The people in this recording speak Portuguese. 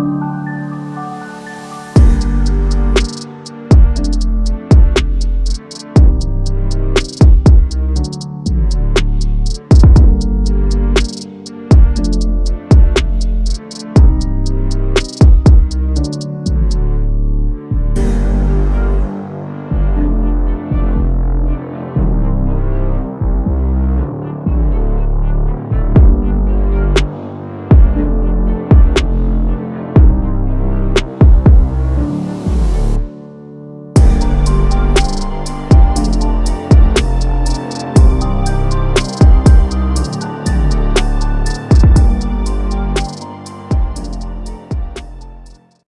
Música